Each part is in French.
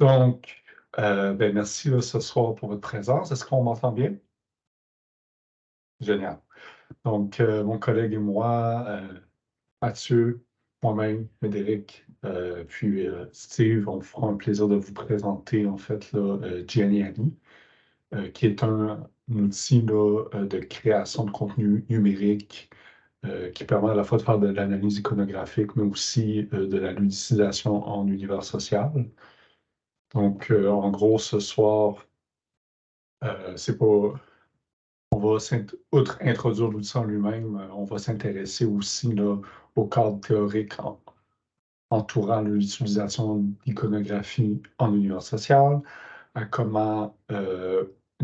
Donc, euh, ben, merci ce soir pour votre présence. Est-ce qu'on m'entend bien? Génial. Donc, euh, mon collègue et moi, euh, Mathieu, moi-même, Médéric, puis Steve, on fera un plaisir de vous présenter en fait là, Geniali, qui est un, outil de création de contenu numérique qui permet à la fois de faire de l'analyse iconographique, mais aussi de la ludicisation en univers social. Donc, euh, en gros, ce soir, euh, c'est pas. On va, outre introduire l'outil en lui-même, euh, on va s'intéresser aussi au cadre théorique entourant l'utilisation d'iconographie en univers social, à comment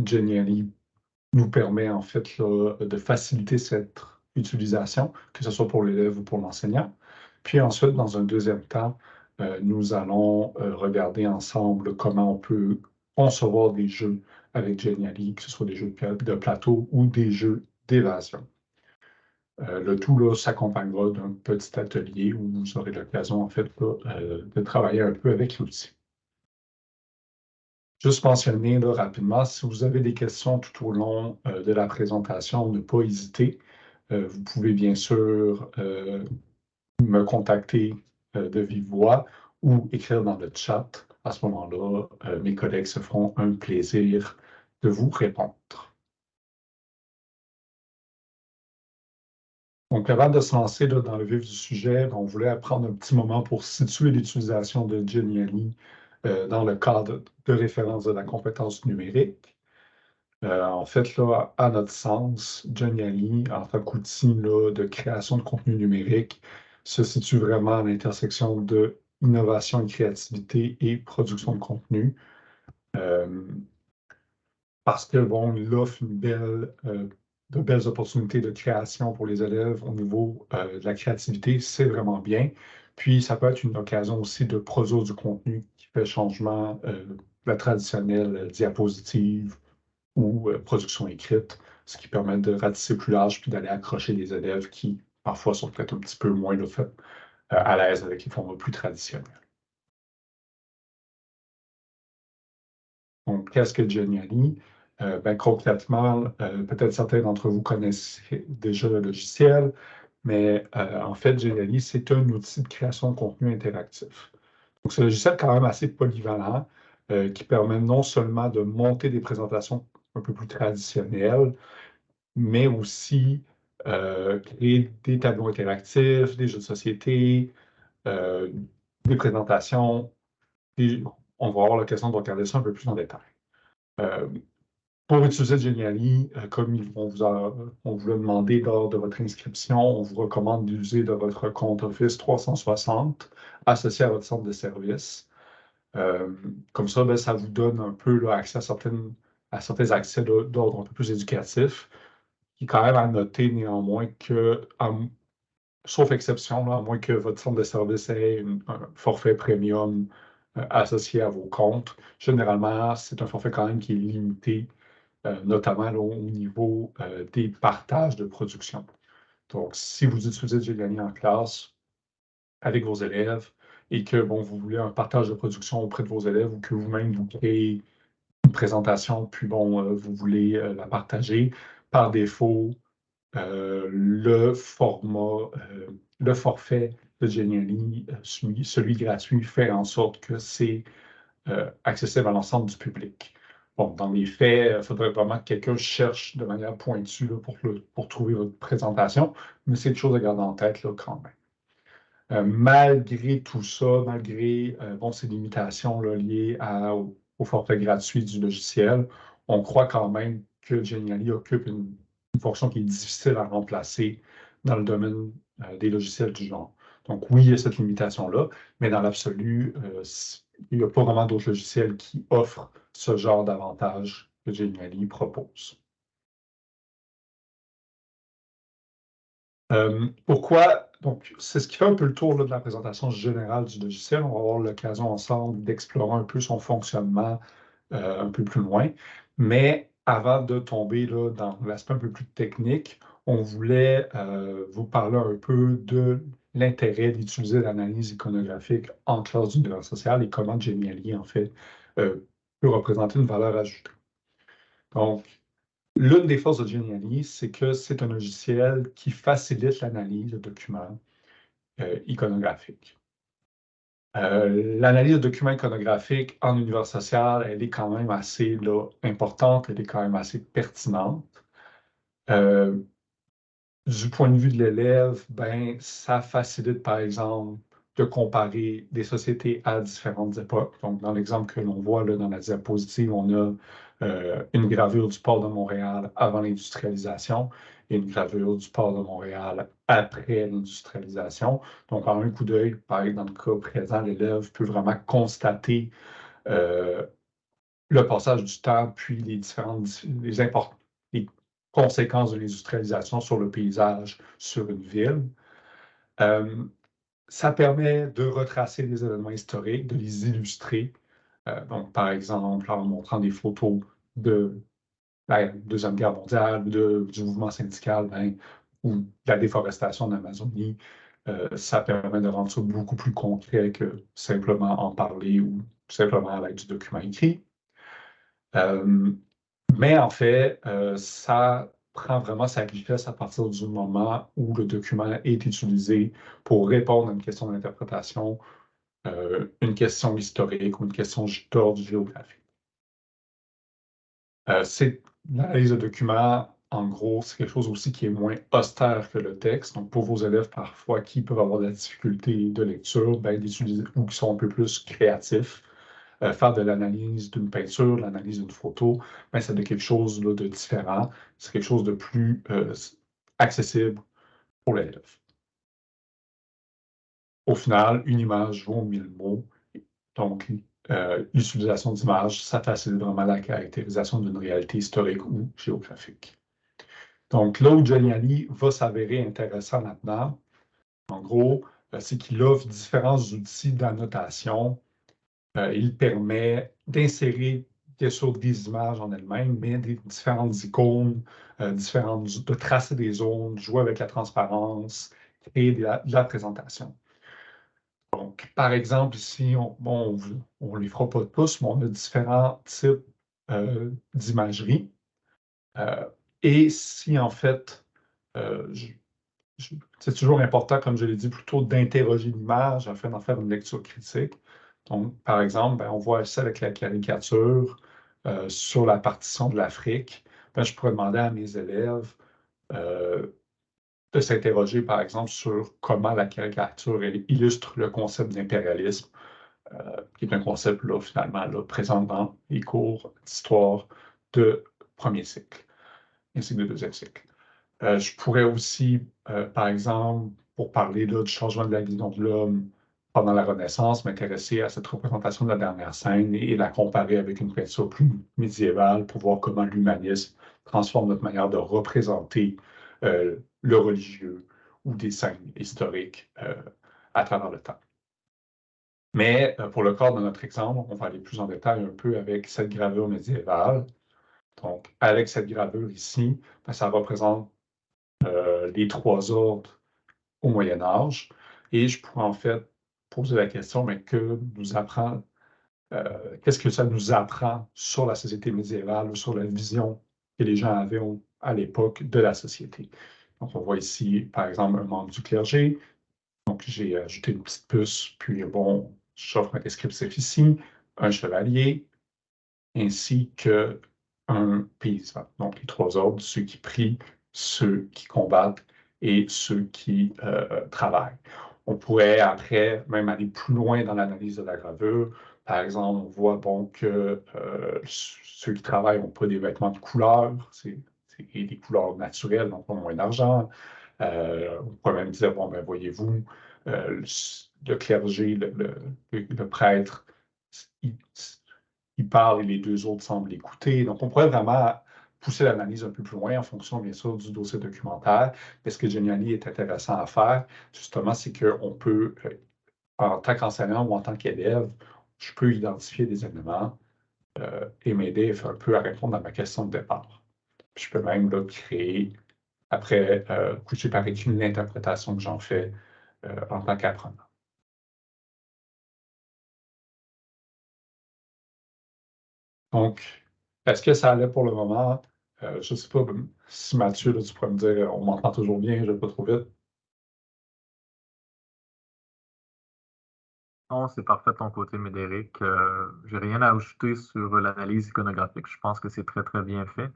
Geniali nous permet en fait de faciliter cette utilisation, que ce soit pour l'élève ou pour l'enseignant. Puis ensuite, dans un deuxième temps, nous allons euh, regarder ensemble comment on peut concevoir des jeux avec Geniali, que ce soit des jeux de plateau ou des jeux d'évasion. Euh, le tout s'accompagnera d'un petit atelier où vous aurez l'occasion en fait de travailler un peu avec l'outil. Juste mentionner rapidement, si vous avez des questions tout au long de la présentation, ne pas hésiter. vous pouvez bien sûr me contacter euh, de vive voix ou écrire dans le chat. À ce moment-là, euh, mes collègues se feront un plaisir de vous répondre. Donc, avant de se lancer dans le vif du sujet, on voulait prendre un petit moment pour situer l'utilisation de Geniali euh, dans le cadre de référence de la compétence numérique. en fait, là, à notre sens, Geniali, en tant qu'outil de création de contenu numérique, se situe vraiment à l'intersection de innovation et créativité et production de contenu. Euh, parce que bon, il offre une belle, euh, de belles opportunités de création pour les élèves au niveau euh, de la créativité, c'est vraiment bien. Puis ça peut être une occasion aussi de produire du contenu qui fait changement la traditionnelle diapositive ou production écrite, ce qui permet de ratisser plus large puis d'aller accrocher les élèves qui parfois sont peut-être un petit peu moins euh, à l'aise avec les formats plus traditionnels. Donc, qu'est-ce que Geniali? Euh, ben, concrètement, euh, peut-être certains d'entre vous connaissent déjà le logiciel, mais en fait, Geniali, c'est un outil de création de contenu interactif. Donc, c'est un logiciel quand même assez polyvalent qui permet non seulement de monter des présentations un peu plus traditionnelles, mais aussi euh, créer des tableaux interactifs, des jeux de société, euh, des présentations. on va avoir l'occasion de regarder ça un peu plus en détail. Euh, pour utiliser Geniali, comme on vous, vous l'a demandé lors de votre inscription, on vous recommande d'user de votre compte Office 360 associé à votre centre de service. comme ça, ben, ça vous donne un peu accès à, certaines, à certains accès d'ordre un peu plus éducatif qui est quand même à noter néanmoins que, sauf exception, à moins que votre centre de service ait un forfait premium euh, associé à vos comptes, généralement, c'est un forfait quand même qui est limité, euh, notamment au niveau euh, des partages de production. Donc, si vous utilisez Geniali en classe avec vos élèves et que bon, vous voulez un partage de production auprès de vos élèves ou que vous-même vous créez une présentation, puis bon, vous voulez la partager, par défaut, euh, le format, euh, le forfait de Geniali, euh, celui, gratuit, fait en sorte que c'est accessible à l'ensemble du public. Bon, dans les faits, il faudrait vraiment que quelqu'un cherche de manière pointue pour, pour trouver votre présentation, mais c'est une chose à garder en tête là, quand même. malgré tout ça, malgré ces limitations liées au, forfait gratuit du logiciel, on croit quand même que Geniali occupe une, fonction qui est difficile à remplacer dans le domaine euh, des logiciels du genre. Donc oui, il y a cette limitation-là, mais dans l'absolu, euh, il n'y a pas vraiment d'autres logiciels qui offrent ce genre d'avantages que Geniali propose. Euh, pourquoi? Donc, c'est ce qui fait un peu le tour de la présentation générale du logiciel. On va avoir l'occasion ensemble d'explorer un peu son fonctionnement un peu plus loin. Mais avant de tomber là, dans l'aspect un peu plus technique, on voulait euh, vous parler un peu de l'intérêt d'utiliser l'analyse iconographique en classe d'univers social et comment Geniali, en fait, euh, peut représenter une valeur ajoutée. Donc, l'une des forces de Geniali, c'est que c'est un logiciel qui facilite l'analyse de documents euh, iconographiques. Euh, l'analyse de documents iconographiques en univers social, elle est quand même assez importante, elle est quand même assez pertinente. Euh, du point de vue de l'élève, ben, ça facilite, par exemple, de comparer des sociétés à différentes époques. Donc, dans l'exemple que l'on voit là, dans la diapositive, on a euh, une gravure du port de Montréal avant l'industrialisation et une gravure du port de Montréal après l'industrialisation. Donc, en un coup d'œil, par exemple, dans le cas présent, l'élève peut vraiment constater euh, le passage du temps, puis les différentes conséquences de l'industrialisation sur le paysage, sur une ville. Euh, ça permet de retracer des événements historiques, de les illustrer. Euh, donc, par exemple, en montrant des photos de la Deuxième Guerre mondiale, du mouvement syndical ben, ou de la déforestation d'Amazonie, euh, ça permet de rendre ça beaucoup plus concret que simplement en parler ou simplement avec du document écrit. mais en fait, ça prend vraiment sa richesse à partir du moment où le document est utilisé pour répondre à une question d'interprétation, euh, une question historique ou une question d'ordre géographique. Euh, L'analyse de documents, en gros, c'est quelque chose aussi qui est moins austère que le texte. Donc, pour vos élèves, parfois, qui peuvent avoir de la difficulté de lecture, ben, ou qui sont un peu plus créatifs, euh, faire de l'analyse d'une peinture, l'analyse d'une photo, mais c'est quelque chose de différent, c'est quelque chose de plus euh, accessible pour l'élève. Au final, une image vaut mille mots. Donc, euh, l'utilisation d'images, ça facilite vraiment la caractérisation d'une réalité historique ou géographique. Donc, là où Giuliani va s'avérer intéressant maintenant, en gros, c'est qu'il offre différents outils d'annotation euh, il permet d'insérer bien sûr des images en elles-mêmes, mais des différentes icônes, euh, différentes, de tracer des zones, jouer avec la transparence, créer de la, présentation. Donc, par exemple, ici, on, bon, on ne les fera pas tous, mais on a différents types euh, d'imagerie. et si en fait, c'est toujours important, comme je l'ai dit, plutôt d'interroger l'image afin d'en faire une lecture critique. Donc, par exemple, ben, on voit ça avec la caricature euh, sur la partition de l'Afrique. Ben, je pourrais demander à mes élèves euh, de s'interroger, par exemple, sur comment la caricature illustre le concept d'impérialisme, euh, qui est un concept, là, finalement, présent dans les cours d'histoire de premier cycle, ainsi que de deuxième cycle. je pourrais aussi, par exemple, pour parler du changement de la vision de l'homme, pendant la Renaissance, m'intéresser à cette représentation de la dernière scène et, la comparer avec une peinture plus médiévale pour voir comment l'humanisme transforme notre manière de représenter euh, le religieux ou des scènes historiques euh, à travers le temps. Mais euh, pour le corps de notre exemple, on va aller plus en détail un peu avec cette gravure médiévale. Donc, avec cette gravure ici, ben, ça représente les trois ordres au Moyen Âge. Et je pourrais en fait poser la question, mais euh, qu'est-ce que ça nous apprend sur la société médiévale ou sur la vision que les gens avaient à l'époque de la société? Donc, on voit ici, par exemple, un membre du clergé. Donc, j'ai ajouté une petite puce, puis bon, j'offre un descriptif ici, un chevalier, ainsi qu'un paysan. Donc, les trois ordres, ceux qui prient, ceux qui combattent et ceux qui euh, travaillent. On pourrait après même aller plus loin dans l'analyse de la gravure. Par exemple, on voit bon, que euh, ceux qui travaillent n'ont pas des vêtements de couleur, c'est des couleurs naturelles, donc moins d'argent. Euh, on pourrait même dire, bon, ben voyez-vous, euh, le clergé, le, prêtre, il, parle et les deux autres semblent écouter. Donc, on pourrait vraiment pousser l'analyse un peu plus loin en fonction, bien sûr, du dossier documentaire. Mais ce que Geniali est intéressant à faire, justement, c'est qu'on peut, euh, en tant qu'enseignant ou en tant qu'élève, je peux identifier des éléments et m'aider un peu à répondre à ma question de départ. Je peux même créer, après, euh, coucher par écrit l'interprétation que j'en fais en tant qu'apprenant. Donc, est-ce que ça allait pour le moment? je ne sais pas si Mathieu, tu pourrais me dire, on m'entend toujours bien, je ne vais pas trop vite. Non, c'est parfait de ton côté, Médéric. Euh, je n'ai rien à ajouter sur l'analyse iconographique. Je pense que c'est très, très bien fait.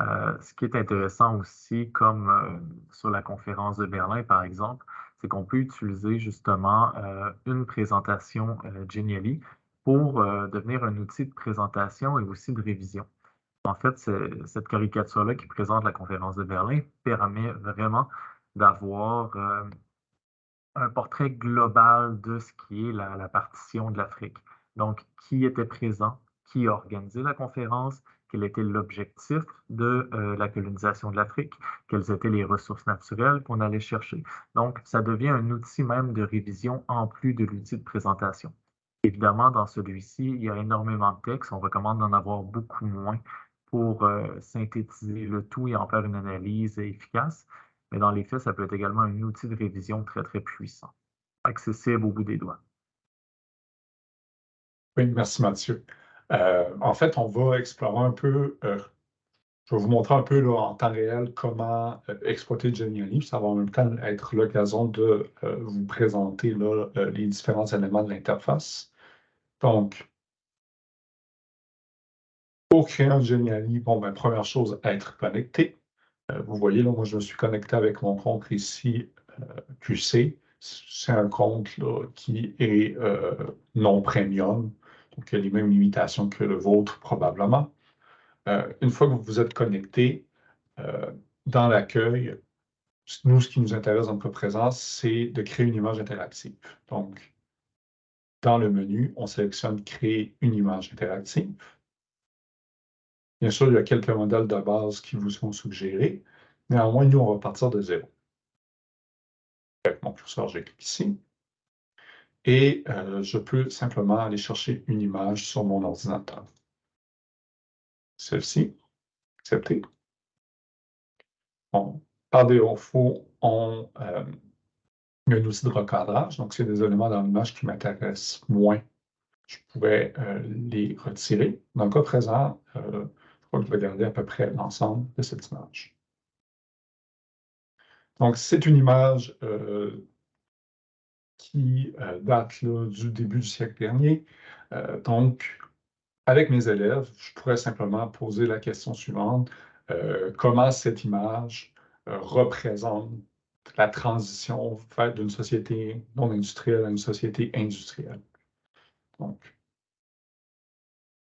Euh, ce qui est intéressant aussi, comme euh, sur la conférence de Berlin, par exemple, c'est qu'on peut utiliser justement une présentation Genially pour devenir un outil de présentation et aussi de révision. En fait, cette caricature-là qui présente la conférence de Berlin permet vraiment d'avoir un portrait global de ce qui est la, partition de l'Afrique. Donc, qui était présent, qui a organisé la conférence, quel était l'objectif de euh, la colonisation de l'Afrique, quelles étaient les ressources naturelles qu'on allait chercher. Donc, ça devient un outil même de révision en plus de l'outil de présentation. Évidemment, dans celui-ci, il y a énormément de textes. On recommande d'en avoir beaucoup moins pour euh, synthétiser le tout et en faire une analyse efficace mais dans les faits, ça peut être également un outil de révision très, très puissant, accessible au bout des doigts. Oui, merci Mathieu. Euh, en fait, on va explorer un peu, euh, je vais vous montrer un peu en temps réel comment euh, exploiter Genially. Ça va en même temps être l'occasion de vous présenter les différents éléments de l'interface. Donc, pour créer un Genially, bon, ben, première chose, être connecté. Vous voyez, là, moi, je me suis connecté avec mon compte ici, QC. C'est un compte qui est non premium, donc il y a les mêmes limitations que le vôtre probablement. une fois que vous vous êtes connecté, dans l'accueil, nous, ce qui nous intéresse dans notre présence, c'est de créer une image interactive. Donc, dans le menu, on sélectionne Créer une image interactive. Bien sûr, il y a quelques modèles de base qui vous sont suggérés. Néanmoins, nous, on va partir de zéro. Avec mon curseur, je clique ici. Et euh, je peux simplement aller chercher une image sur mon ordinateur. Celle-ci. Accepter. Bon, par défaut, on euh, a un outil de recadrage. Donc, c'est des éléments dans l'image qui m'intéressent moins. Je pourrais euh, les retirer. Dans le cas présent, je vais garder à peu près l'ensemble de cette image. Donc, c'est une image euh, qui euh, date du début du siècle dernier. Euh, donc, avec mes élèves, je pourrais simplement poser la question suivante. comment cette image représente la transition d'une société non industrielle à une société industrielle? Donc,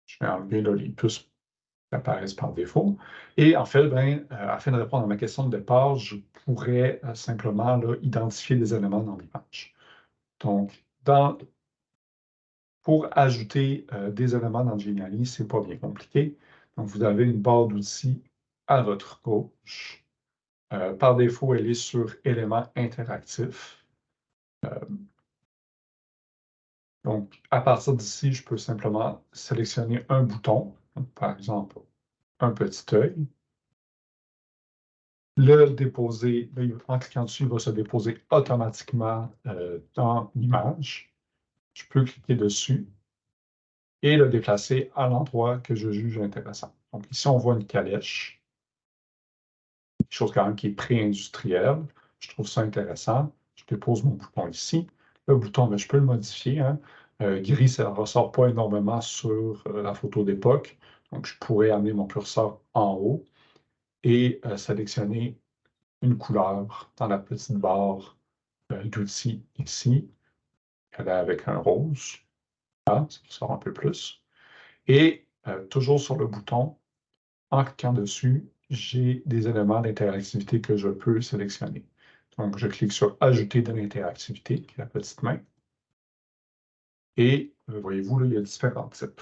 je vais enlever les plus apparaissent par défaut. Et en fait, ben, euh, afin de répondre à ma question de départ, je pourrais euh, simplement identifier des éléments dans l'image. Donc, pour ajouter euh, des éléments dans Genially, ce n'est pas bien compliqué. Donc, vous avez une barre d'outils à votre gauche. par défaut, elle est sur éléments interactifs. donc, à partir d'ici, je peux simplement sélectionner un bouton par exemple, un petit œil. Le déposer, en cliquant dessus, il va se déposer automatiquement euh, dans l'image. Je peux cliquer dessus et le déplacer à l'endroit que je juge intéressant. Donc ici, on voit une calèche, quelque chose quand même qui est pré-industriel. Je trouve ça intéressant. Je dépose mon bouton ici. Le bouton, ben, je peux le modifier. Hein. Euh, gris, ça ne ressort pas énormément sur euh, la photo d'époque. Donc, je pourrais amener mon curseur en haut et euh, sélectionner une couleur dans la petite barre d'outils ici, avec un rose. Là, ça sort un peu plus. Et toujours sur le bouton, en cliquant dessus, j'ai des éléments d'interactivité que je peux sélectionner. Donc, je clique sur Ajouter de l'interactivité, qui est la petite main. Et euh, voyez-vous, il y a différents types.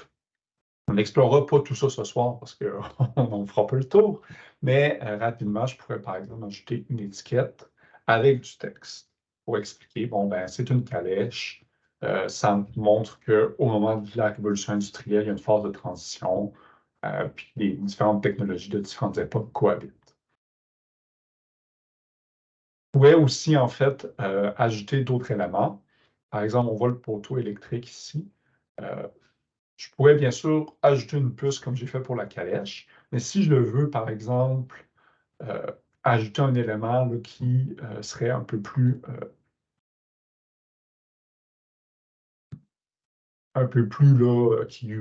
On n'explorera pas tout ça ce soir parce qu'on ne fera pas le tour, mais euh, rapidement, je pourrais par exemple ajouter une étiquette avec du texte pour expliquer, bon, ben, c'est une calèche. Euh, ça montre qu'au moment de la révolution industrielle, il y a une phase de transition, puis les différentes technologies de différentes époques cohabitent. pourrais aussi, en fait, euh, ajouter d'autres éléments. Par exemple, on voit le poteau électrique ici. Euh, je pourrais bien sûr ajouter une puce comme j'ai fait pour la calèche, mais si je le veux, par exemple, euh, ajouter un élément qui serait un peu plus un peu plus là, qui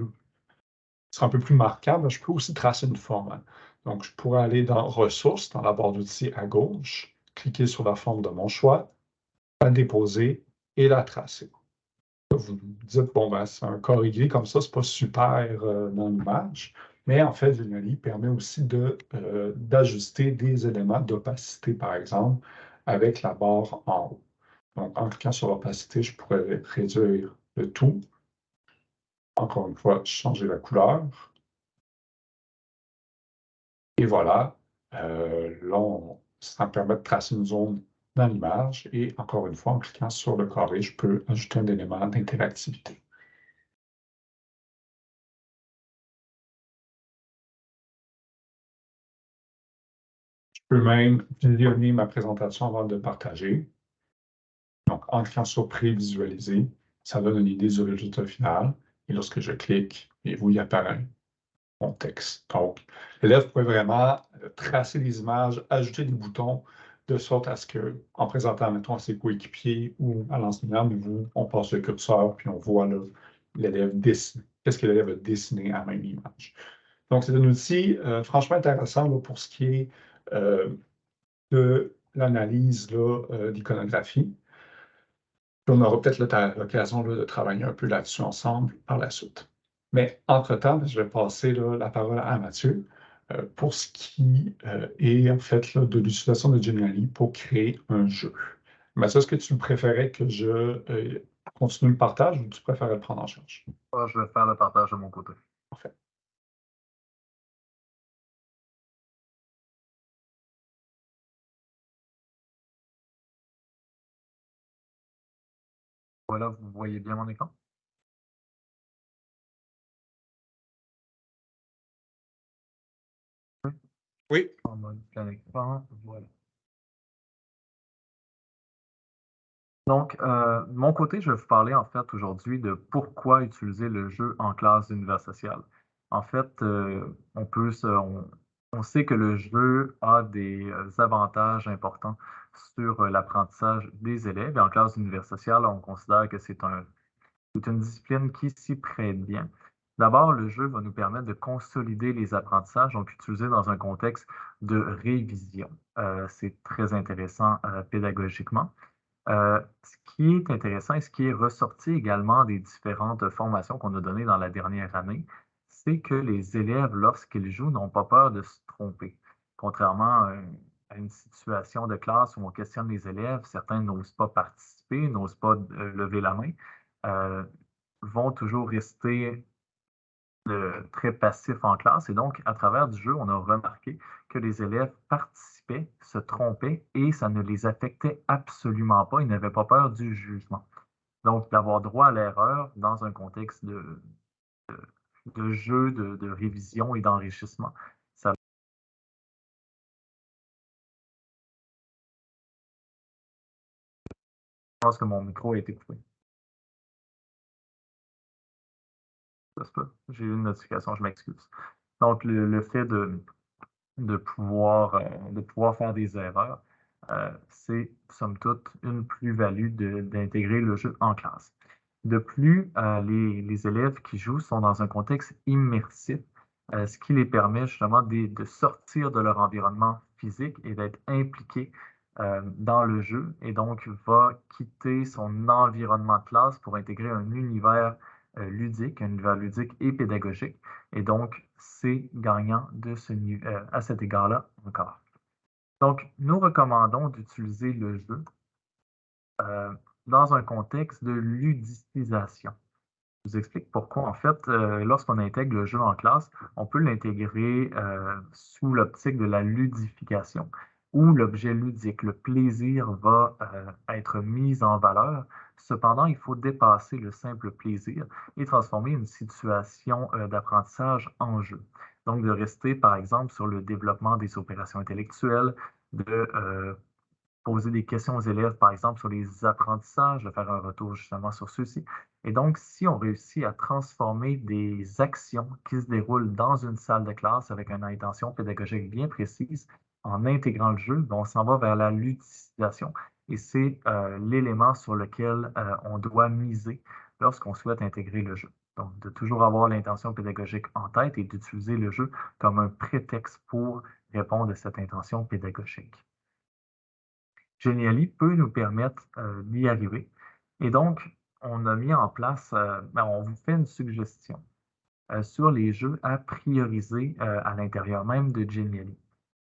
sera un peu plus marquable, je peux aussi tracer une forme. Hein. Donc, je pourrais aller dans Ressources, dans la barre d'outils à gauche, cliquer sur la forme de mon choix, la déposer et la tracer. Vous dites, bon, ben, c'est un corps aiguë comme ça, c'est pas super euh, dans l'image, mais en fait, Geniali permet aussi euh, d'ajuster des éléments d'opacité, par exemple, avec la barre en haut. Donc, en cliquant sur l'opacité, je pourrais réduire le tout. Encore une fois, changer la couleur. Et voilà, euh, là, ça me permet de tracer une zone dans l'image. Et encore une fois, en cliquant sur le carré, je peux ajouter un élément d'interactivité. Je peux même visionner ma présentation avant de partager. Donc, en cliquant sur Prévisualiser, ça donne une idée du résultat final. Et lorsque je clique, et vous, il apparaît mon texte. Donc, l'élève peut vraiment tracer des images, ajouter des boutons, de sorte à ce que, en présentant, mettons, à ses coéquipiers ou à l'enseignant, on passe le curseur, puis on voit l'élève dessiner. Qu'est-ce que l'élève a dessiné à même image? Donc, c'est un outil euh, franchement intéressant pour ce qui est euh, de l'analyse d'iconographie on aura peut-être l'occasion de travailler un peu là-dessus ensemble par la suite. Mais entre-temps, je vais passer la parole à Mathieu euh, pour ce qui euh, est en fait de l'utilisation de Geniali pour créer un jeu. Mathieu, est-ce que tu préférais que je euh, continue le partage ou tu préférais le prendre en charge? Je vais faire le partage de mon côté. Parfait. Voilà, vous voyez bien mon écran? Oui. Donc, euh, de mon côté, je vais vous parler en fait aujourd'hui de pourquoi utiliser le jeu en classe d'univers social. En fait, euh, on peut on sait que le jeu a des euh, avantages importants sur l'apprentissage des élèves. Et en classe d'univers social, on considère que c'est un, une discipline qui s'y prête bien. D'abord, le jeu va nous permettre de consolider les apprentissages, donc utilisés dans un contexte de révision. Euh, c'est très intéressant pédagogiquement. ce qui est intéressant et ce qui est ressorti également des différentes formations qu'on a données dans la dernière année, c'est que les élèves, lorsqu'ils jouent, n'ont pas peur de se tromper. Contrairement à une situation de classe où on questionne les élèves, certains n'osent pas participer, n'osent pas euh, lever la main, euh, vont toujours rester très passifs en classe. Et donc, à travers du jeu, on a remarqué que les élèves participaient, se trompaient et ça ne les affectait absolument pas. Ils n'avaient pas peur du jugement. Donc, d'avoir droit à l'erreur dans un contexte de de jeu, de, révision et d'enrichissement. Je pense que mon micro a été coupé. J'ai eu une notification, je m'excuse. Donc, le, fait de, de, pouvoir, euh, de pouvoir faire des erreurs, euh, c'est, somme toute, une plus-value d'intégrer le jeu en classe. De plus, euh, les, élèves qui jouent sont dans un contexte immersif, ce qui les permet justement de, sortir de leur environnement physique et d'être impliqués dans le jeu et donc va quitter son environnement de classe pour intégrer un univers ludique, un univers ludique et pédagogique. Et donc, c'est gagnant de ce, à cet égard-là encore. Donc, nous recommandons d'utiliser le jeu dans un contexte de ludicisation. Je vous explique pourquoi. En fait, euh, lorsqu'on intègre le jeu en classe, on peut l'intégrer euh, sous l'optique de la ludification, où l'objet ludique, le plaisir va euh, être mis en valeur. Cependant, il faut dépasser le simple plaisir et transformer une situation d'apprentissage en jeu. Donc, de rester, par exemple, sur le développement des opérations intellectuelles, de poser des questions aux élèves, par exemple, sur les apprentissages, de faire un retour justement sur ceux-ci. Et donc, si on réussit à transformer des actions qui se déroulent dans une salle de classe avec une intention pédagogique bien précise, en intégrant le jeu, ben, on s'en va vers la ludicisation. Et c'est euh, l'élément sur lequel euh, on doit miser lorsqu'on souhaite intégrer le jeu. Donc, de toujours avoir l'intention pédagogique en tête et d'utiliser le jeu comme un prétexte pour répondre à cette intention pédagogique. Geniali peut nous permettre euh, d'y arriver. Et donc, on a mis en place, ben, on vous fait une suggestion sur les jeux à prioriser à l'intérieur même de Geniali.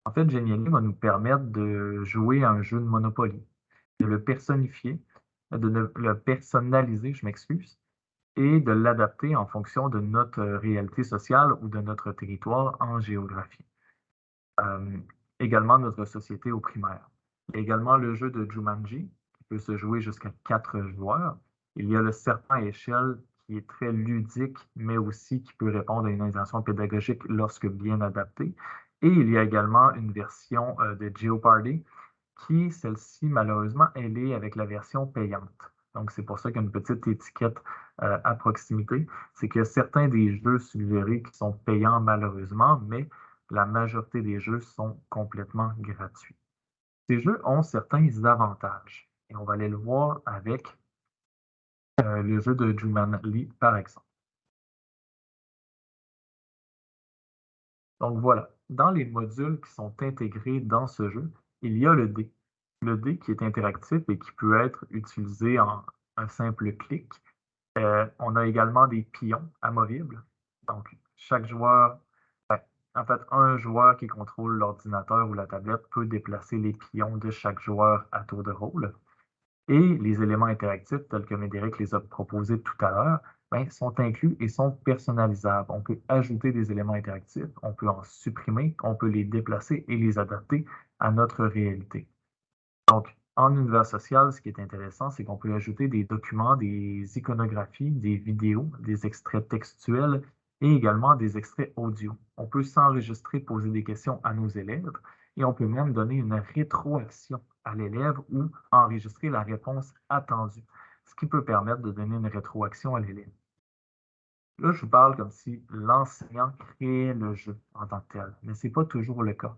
En fait, Geniali va nous permettre de jouer à un jeu de Monopoly, de le personnifier, de le personnaliser, je m'excuse, et de l'adapter en fonction de notre réalité sociale ou de notre territoire en géographie. également notre société au primaire également le jeu de Jumanji, qui peut se jouer jusqu'à quatre joueurs. Il y a le serpent à échelle, qui est très ludique, mais aussi qui peut répondre à une intention pédagogique lorsque bien adapté. Et il y a également une version euh, de Geopardy, qui, celle-ci, malheureusement, elle est avec la version payante. Donc, c'est pour ça qu'il y a une petite étiquette euh, à proximité. C'est que certains des jeux suggérés qui sont payants, malheureusement, mais la majorité des jeux sont complètement gratuits. Ces jeux ont certains avantages. Et on va aller le voir avec euh, le jeu de Jumanji, par exemple. Donc voilà, dans les modules qui sont intégrés dans ce jeu, il y a le dé. Le dé qui est interactif et qui peut être utilisé en un simple clic. Euh, on a également des pions amovibles. Donc, chaque joueur en fait, un joueur qui contrôle l'ordinateur ou la tablette peut déplacer les pions de chaque joueur à tour de rôle. Et les éléments interactifs, tels que Médéric les a proposés tout à l'heure, ben, sont inclus et sont personnalisables. On peut ajouter des éléments interactifs, on peut en supprimer, on peut les déplacer et les adapter à notre réalité. Donc, en univers social, ce qui est intéressant, c'est qu'on peut ajouter des documents, des iconographies, des vidéos, des extraits textuels et également des extraits audio. On peut s'enregistrer, poser des questions à nos élèves et on peut même donner une rétroaction à l'élève ou enregistrer la réponse attendue, ce qui peut permettre de donner une rétroaction à l'élève. Là, je vous parle comme si l'enseignant créait le jeu en tant que tel, mais ce n'est pas toujours le cas.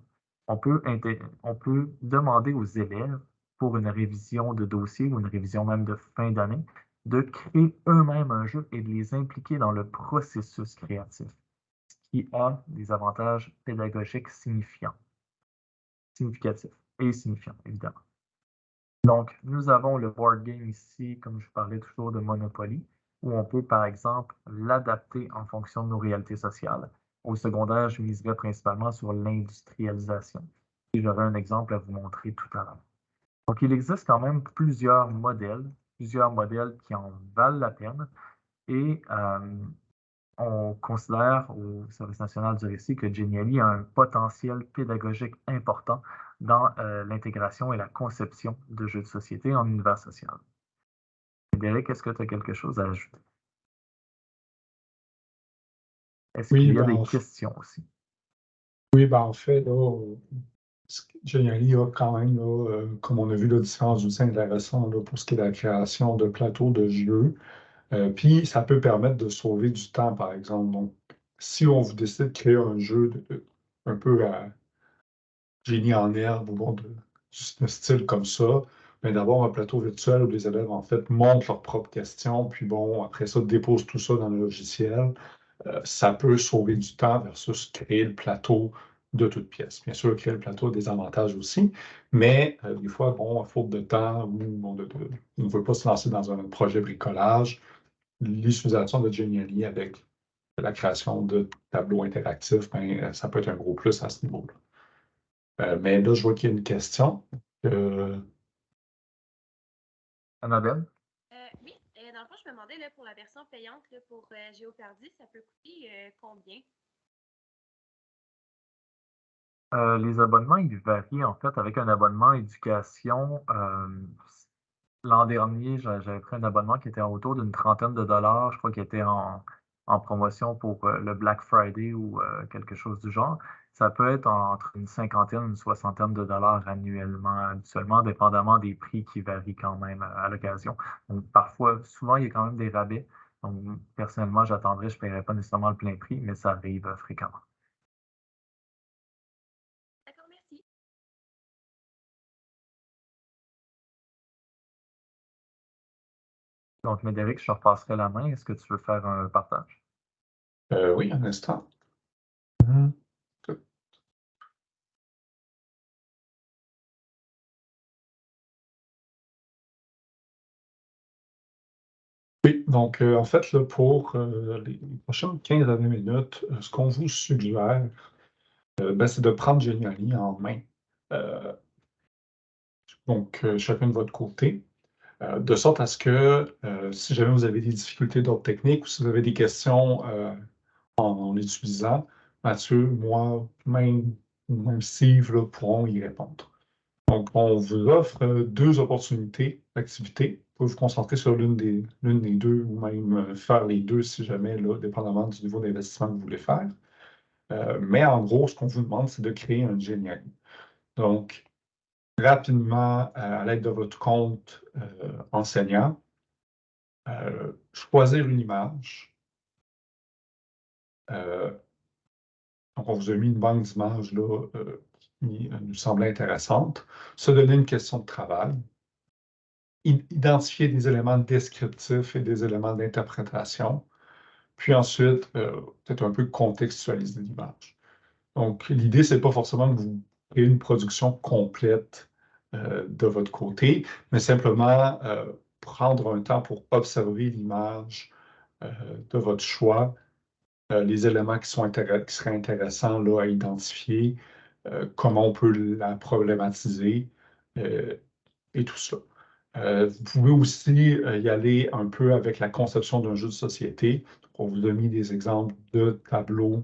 On peut, demander aux élèves pour une révision de dossier ou une révision même de fin d'année de créer eux-mêmes un jeu et de les impliquer dans le processus créatif, ce qui a des avantages pédagogiques signifiants, significatifs et signifiants, évidemment. Donc, nous avons le board game ici, comme je parlais toujours de Monopoly, où on peut, par exemple, l'adapter en fonction de nos réalités sociales. Au secondaire, je miserais principalement sur l'industrialisation. J'aurai un exemple à vous montrer tout à l'heure. Donc, il existe quand même plusieurs modèles plusieurs modèles qui en valent la peine. Et euh, on considère au Service national du récit que Geniali a un potentiel pédagogique important dans euh, l'intégration et la conception de jeux de société en univers social. Frédéric, est-ce que tu as quelque chose à ajouter? Est-ce qu'il y a ben, des questions aussi? Oui, ben en fait, Geniali a quand même, euh, comme on a vu, la différence outils intéressants là, pour ce qui est de la création de plateaux de jeux. Euh, puis, ça peut permettre de sauver du temps, par exemple. Donc, si on vous décide de créer un jeu un peu à génie en herbe ou bon, de, style comme ça, mais d'avoir un plateau virtuel où les élèves, en fait, montent leurs propres questions, puis bon, après ça, déposent tout ça dans le logiciel, ça peut sauver du temps versus créer le plateau de toutes pièces. Bien sûr, créer le plateau a des avantages aussi, mais euh, des fois, bon, à faute de temps ou on ne veut pas se lancer dans un projet bricolage, l'utilisation de Geniali avec la création de tableaux interactifs, ben, euh, ça peut être un gros plus à ce niveau-là. Euh, mais là, je vois qu'il y a une question. Annabelle? Pour la version payante pour Géopardy, ça peut coûter combien? Euh, les abonnements, ils varient en fait avec un abonnement éducation. Euh, l'an dernier, j'avais pris un abonnement qui était autour d'une trentaine de dollars. Je crois qu'il était en promotion pour le Black Friday ou quelque chose du genre, ça peut être entre une cinquantaine, une soixantaine de dollars annuellement, habituellement, dépendamment des prix qui varient quand même à, l'occasion. Donc, parfois, souvent, il y a quand même des rabais. Donc, personnellement, j'attendrai, je ne paierai pas nécessairement le plein prix, mais ça arrive fréquemment. D'accord, merci. Donc, Médéric, je te repasserai la main. Est-ce que tu veux faire un partage? Euh, oui, un instant. Mmh. Oui, donc euh, en fait, là, pour euh, les prochaines 15 à 20 minutes, euh, ce qu'on vous suggère, ben, c'est de prendre Geniali en main. donc, chacun de votre côté, de sorte à ce que si jamais vous avez des difficultés d'ordre technique ou si vous avez des questions en, l'utilisant, Mathieu, moi, même, même Steve pourront y répondre. Donc, on vous offre deux opportunités d'activité vous concentrer sur l'une des, l'une des deux ou même euh, faire les deux si jamais, là, dépendamment du niveau d'investissement que vous voulez faire. Euh, mais en gros, ce qu'on vous demande, c'est de créer un génial. Donc, rapidement, euh, à l'aide de votre compte enseignant, choisir une image. donc, on vous a mis une banque d'images là, qui nous semblait intéressante. Se donner une question de travail identifier des éléments descriptifs et des éléments d'interprétation, puis ensuite, euh, peut-être un peu contextualiser l'image. Donc, l'idée, c'est pas forcément que vous ayez une production complète euh, de votre côté, mais simplement euh, prendre un temps pour observer l'image de votre choix, les éléments qui, sont qui seraient intéressants là, à identifier, comment on peut la problématiser et tout ça. Euh, vous pouvez aussi euh, y aller un peu avec la conception d'un jeu de société. on vous a mis des exemples de tableaux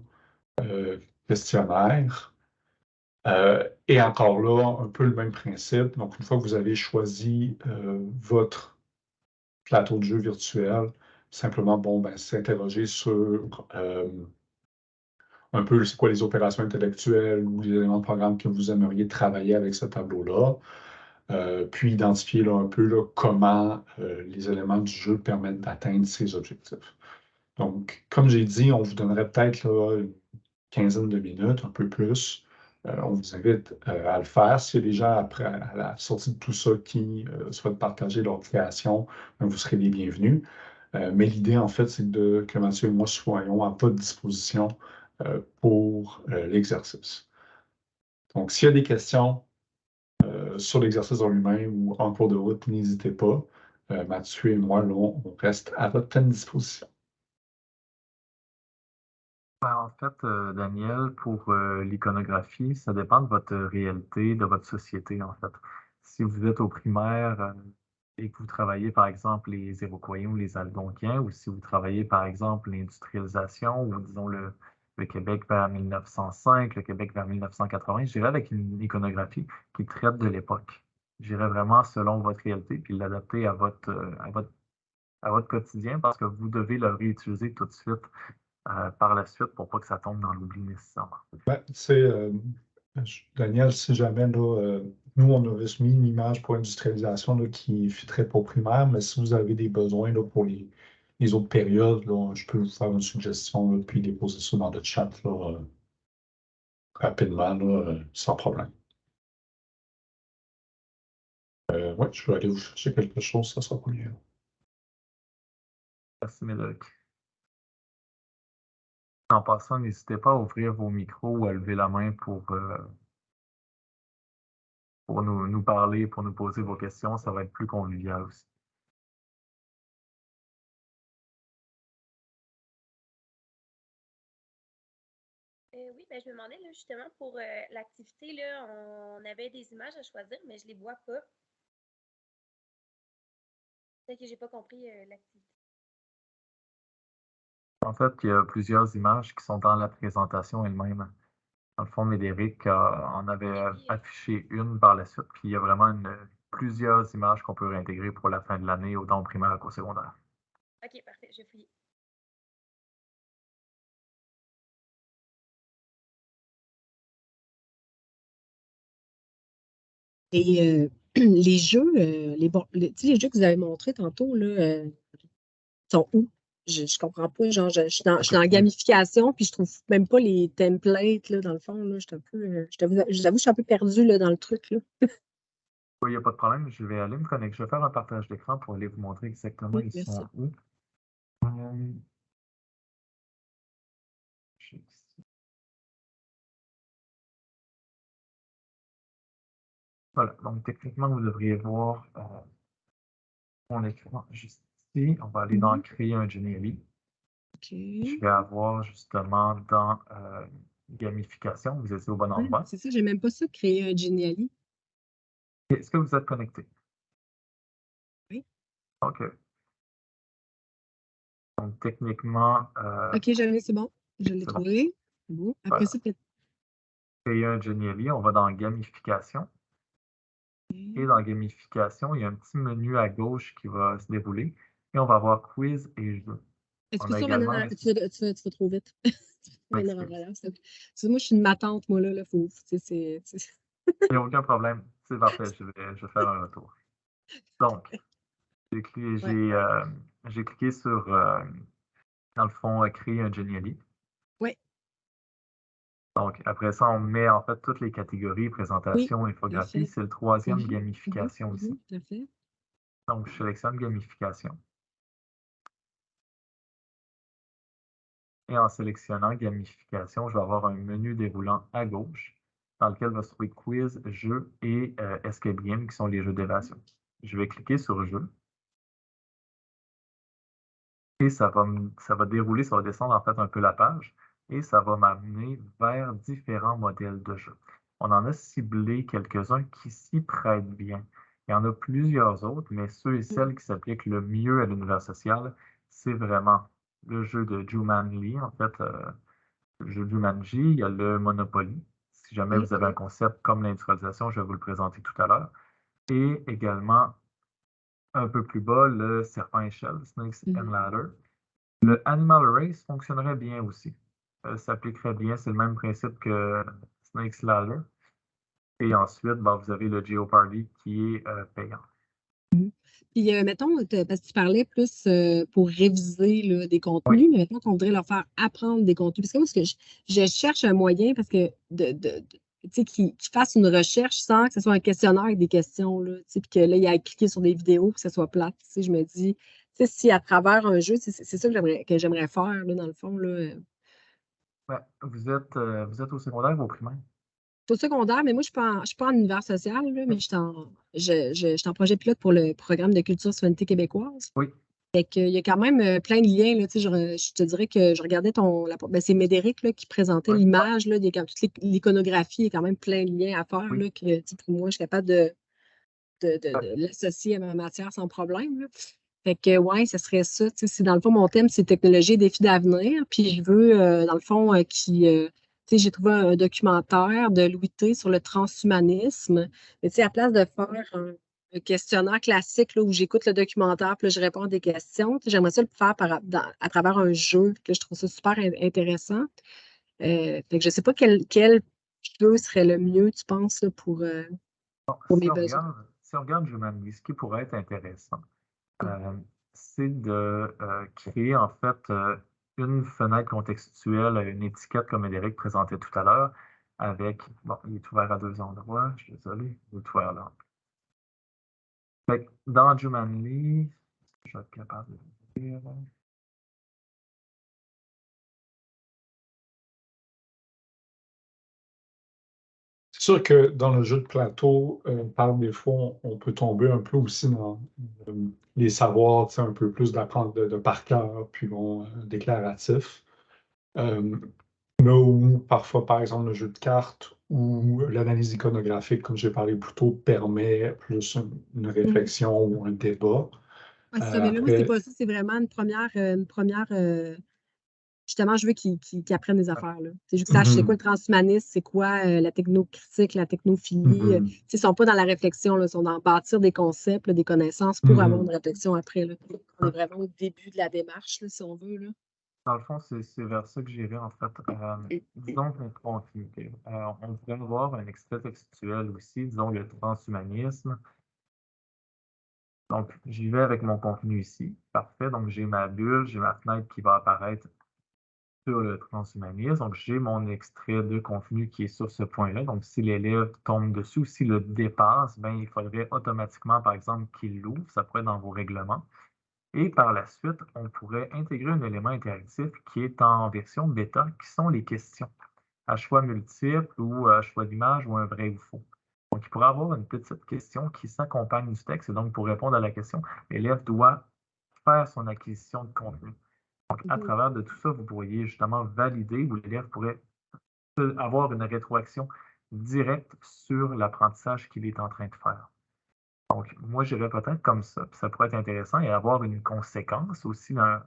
euh, questionnaires. et encore là, un peu le même principe. Donc, une fois que vous avez choisi votre plateau de jeu virtuel, simplement, bon, ben, s'interroger sur un peu c'est quoi les opérations intellectuelles ou les éléments de programme que vous aimeriez travailler avec ce tableau-là. Euh, puis identifier un peu comment euh, les éléments du jeu permettent d'atteindre ces objectifs. Donc, comme j'ai dit, on vous donnerait peut-être une quinzaine de minutes, un peu plus. Euh, on vous invite à le faire. Si y a des gens, après à la sortie de tout ça, qui souhaitent partager leur création, ben, vous serez les bienvenus. mais l'idée, en fait, c'est que Mathieu et moi soyons à votre disposition pour l'exercice. Donc, s'il y a des questions, sur l'exercice en lui-même ou en cours de route, n'hésitez pas. Euh, Mathieu et moi, on reste à votre pleine disposition. Ben, en fait, euh, Daniel, pour l'iconographie, ça dépend de votre réalité, de votre société, en fait. Si vous êtes au primaire et que vous travaillez, par exemple, les Iroquois ou les Algonquiens, ou si vous travaillez, par exemple, l'industrialisation ou, disons, le, le Québec vers 1905, le Québec vers 1980. J'irai avec une iconographie qui traite de l'époque. J'irai vraiment selon votre réalité, puis l'adapter à votre, euh, à, votre, à votre quotidien parce que vous devez le réutiliser tout de suite euh, par la suite pour pas que ça tombe dans l'oubli nécessairement. Ben, euh, Daniel, si jamais là, nous, on a mis une image pour industrialisation qui fitterait pour primaire, mais si vous avez des besoins pour les, les autres périodes, je peux vous faire une suggestion, puis déposer ça dans le chat euh, rapidement, euh, sans problème. Euh, oui, je vais aller vous chercher quelque chose, ça sera mieux. Merci, Médéric. En passant, n'hésitez pas à ouvrir vos micros ou à lever la main pour, pour nous parler, pour nous poser vos questions. Ça va être plus convivial aussi. Ben, je me demandais justement pour euh, l'activité, là, on avait des images à choisir, mais je les vois pas. Peut-être que j'ai pas compris euh, l'activité. En fait, il y a plusieurs images qui sont dans la présentation elle-même. Dans le fond, Médéric en avait affiché une par la suite, puis il y a vraiment plusieurs images qu'on peut réintégrer pour la fin de l'année, autant au primaire qu'au secondaire. OK, parfait, je fouille. Et euh, les jeux, euh, les, les, les, jeux que vous avez montrés tantôt, là, euh, sont où? Je, je comprends pas. Genre, je, suis dans, gamification, puis je trouve même pas les templates, là, dans le fond. Là, je un peu. je vous je suis un peu perdu là, dans le truc. Là. oui, il n'y a pas de problème. Je vais aller me connecter. Je vais faire un partage d'écran pour aller vous montrer exactement ils sont où. Voilà, donc techniquement, vous devriez voir euh, mon écran juste ici. On va aller dans mm-hmm. Créer un Geniali. Je vais avoir justement dans euh, Gamification, vous êtes au bon endroit. c'est ça, j'ai même pas ça, Créer un Geniali. Est-ce que vous êtes connecté? Oui. OK. Donc, techniquement. Euh, OK, c'est bon. Je l'ai trouvé. Bon. Après ça, peut-être. Créer un Geniali, on va dans Gamification. Dans gamification, il y a un petit menu à gauche qui va se dérouler et on va avoir quiz et jeu. Excuse-moi, également... tu, vas, tu, vas, trop vite. moi, je suis une matante, moi, là. là faut, il n'y a aucun problème. C'est parfait. Je vais, je vais, faire un retour. Donc, j'ai cliqué, euh, cliqué, sur, euh, dans le fond, créer un Geniali. Donc, après ça, on met en fait toutes les catégories, présentation, infographie. C'est le troisième, mhm. gamification aussi. Donc, je sélectionne gamification. Et en sélectionnant gamification, je vais avoir un menu déroulant à gauche dans lequel va se trouver quiz, jeu et euh, escape game qui sont les jeux d'évasion. Je vais cliquer sur jeu. Et ça va, ça va dérouler, ça va descendre en fait un peu la page et ça va m'amener vers différents modèles de jeu. On en a ciblé quelques-uns qui s'y prêtent bien. Il y en a plusieurs autres, mais ceux et celles qui s'appliquent le mieux à l'univers social, c'est vraiment le jeu de Jumanji, en fait, euh, le jeu Jumanji, il y a le Monopoly. Si jamais vous avez un concept comme l'industrialisation, je vais vous le présenter tout à l'heure. Et également, un peu plus bas, le serpent échelle, Snakes and mm-hmm. Ladder. Le Animal Race fonctionnerait bien aussi. Euh, s'appliquerait bien. C'est le même principe que Snake Ladder. Et ensuite, ben, vous avez le Geopardy qui est euh, payant. Mmh. Puis, euh, mettons, parce que tu parlais plus pour réviser des contenus, mais mettons qu'on voudrait leur faire apprendre des contenus. Parce que moi, que je, cherche un moyen parce que de, de, qu'ils fassent une recherche sans que ce soit un questionnaire avec des questions, là, puis que là, il a cliqué sur des vidéos, que ce soit plate. Je me dis, si à travers un jeu, c'est ça que j'aimerais faire, là, dans le fond, là, vous êtes, euh, vous êtes au secondaire ou au primaire? Au secondaire, mais moi, je ne suis, pas en univers social, mais je suis en, projet pilote pour le programme de culture souveraineté québécoise. Oui. Fait il y a quand même euh, plein de liens. Là, je, je, te dirais que je regardais ton. Ben, c'est Médéric là, qui présentait l'image. Là, toute l'iconographie, il y a quand même plein de liens à faire. Là, que pour moi, je suis capable de, de, de, l'associer à ma matière sans problème. Fait que, ouais, ce serait ça. C'est dans le fond, mon thème, c'est technologie et défis d'avenir. Puis je veux, euh, dans le fond, euh, qui. Euh, j'ai trouvé un, documentaire de Louis T sur le transhumanisme. Mais à place de faire un, questionnaire classique là, où j'écoute le documentaire puis je réponds à des questions, j'aimerais ça le faire par, à travers un jeu, que je trouve ça super intéressant. fait que je ne sais pas quel, quel, jeu serait le mieux, tu penses, pour, pour mes besoins. si on regarde ce qui pourrait être intéressant, c'est de euh, créer en fait euh, une fenêtre contextuelle, une étiquette comme Eric présentait tout à l'heure, avec, bon, il est ouvert à deux endroits, je suis désolé, il est ouvert là. dans Jumanly, je vais être capable de le dire. Sûr que dans le jeu de plateau, euh, par défaut, on, peut tomber un peu aussi dans euh, les savoirs, un peu plus d'apprendre de, par cœur, puis bon, euh, déclaratif. là où parfois, par exemple, le jeu de cartes ou l'analyse iconographique, comme j'ai parlé plus tôt, permet plus une, mmh. réflexion ou un débat. C'est ça, mais là, c'est pas ça, c'est vraiment une première, une première justement, je veux qu'ils apprennent des affaires. Là. Je veux qu'ils sachent c'est quoi le transhumanisme, c'est quoi euh, la technocritique, la technophilie. Euh, ils ne sont pas dans la réflexion, ils sont dans bâtir des concepts, des connaissances pour avoir une réflexion après. Là. On est vraiment au début de la démarche, si on veut. Là. Dans le fond, c'est vers ça que j'irai, en fait. Euh, disons continuité. Euh, on pourrait avoir un extrait textuel aussi, disons le transhumanisme. Donc, j'y vais avec mon contenu ici. Parfait. Donc, j'ai ma bulle, j'ai ma fenêtre qui va apparaître sur le transhumanisme. Donc, j'ai mon extrait de contenu qui est sur ce point-là. Donc, si l'élève tombe dessus, s'il le dépasse, ben, il faudrait automatiquement, par exemple, qu'il l'ouvre. Ça pourrait être dans vos règlements. Et par la suite, on pourrait intégrer un élément interactif qui est en version bêta, qui sont les questions à choix multiples ou à choix d'image ou un vrai ou faux. Donc, il pourrait avoir une petite question qui s'accompagne du texte. Et donc, pour répondre à la question, l'élève doit faire son acquisition de contenu. À mmh travers de tout ça, vous pourriez justement valider ou l'élève pourrait avoir une rétroaction directe sur l'apprentissage qu'il est en train de faire. Donc, moi, j'irais peut-être comme ça. ça pourrait être intéressant et avoir une conséquence aussi dans,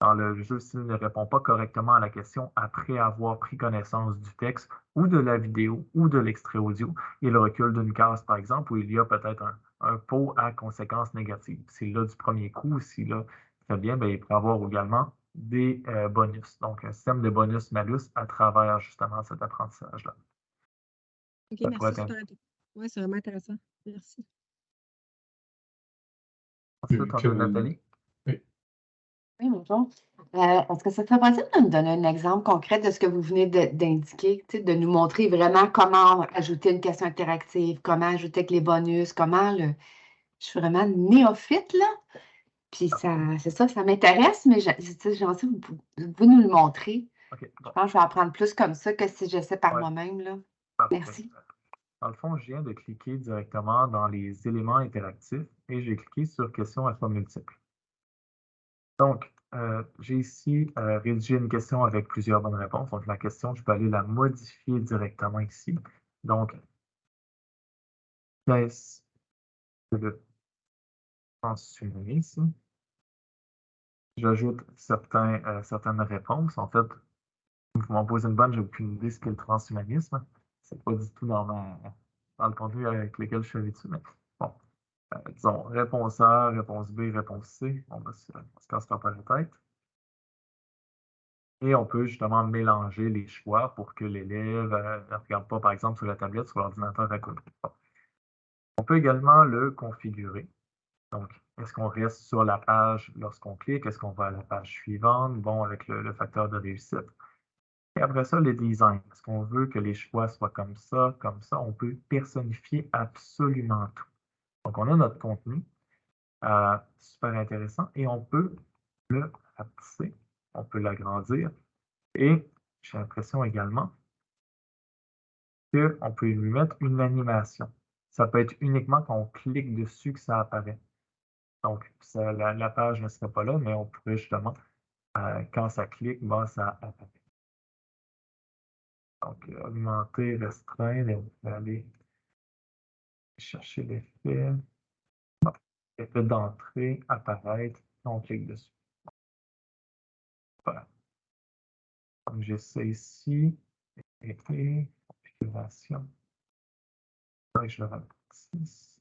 dans le jeu s'il ne répond pas correctement à la question après avoir pris connaissance du texte ou de la vidéo ou de l'extrait audio. Il recule d'une case, par exemple, où il y a peut-être un, un pot à conséquences négatives. S'il là du premier coup, s'il là très bien, bien, il peut avoir également des euh, bonus. Donc, un système de bonus-malus à travers justement cet apprentissage-là. OK, merci. Oui, c'est vraiment intéressant. Merci. Ensuite, on a Nathalie. Oui. Oui, bonjour. Euh, est-ce que ça serait possible de nous donner un exemple concret de ce que vous venez d'indiquer, de nous montrer vraiment comment ajouter une question interactive, comment ajouter avec les bonus, comment le. Je suis vraiment néophyte, là. Puis ça, c'est ça, ça m'intéresse, mais j'ai envie vous, vous nous le montrer. Je pense que je vais apprendre plus comme ça que si j'essaie par moi-même. Là. Merci. Dans le fond, je viens de cliquer directement dans les éléments interactifs et j'ai cliqué sur question à choix multiples. Donc, euh, j'ai ici euh, rédigé une question avec plusieurs bonnes réponses. Donc, la question, je peux aller la modifier directement ici. Donc, qu'est-ce que le transhumanisme? J'ajoute euh, certaines réponses. En fait, vous m'en posez une bonne, j'ai aucune idée ce qu'est le transhumanisme c'est pas du tout dans, le contenu avec lequel je suis habitué. Mais bon, euh, disons réponse A, réponse B, réponse C. On va se, se casse pas la tête. Et on peut justement mélanger les choix pour que l'élève euh, ne regarde pas, par exemple, sur la tablette, sur l'ordinateur à côté. On peut également le configurer. Donc, est-ce qu'on reste sur la page lorsqu'on clique? Est-ce qu'on va à la page suivante? Bon, avec le facteur de réussite. Et après ça, le design. Est-ce qu'on veut que les choix soient comme ça, comme ça? On peut personnifier absolument tout. Donc, on a notre contenu, euh, super intéressant, et on peut le rapetisser, on peut l'agrandir. Et j'ai l'impression également qu'on peut lui mettre une animation. Ça peut être uniquement quand on clique dessus que ça apparaît. Donc, la, page ne serait pas là, mais on pourrait justement, euh, quand ça clique, ben, ça apparaît. Donc, augmenter, restreindre, et on peut aller chercher l'effet. Effet d'entrée, apparaître, on clique dessus. Voilà. Donc, j'essaie ici, effet, configuration. Je le rapetisse.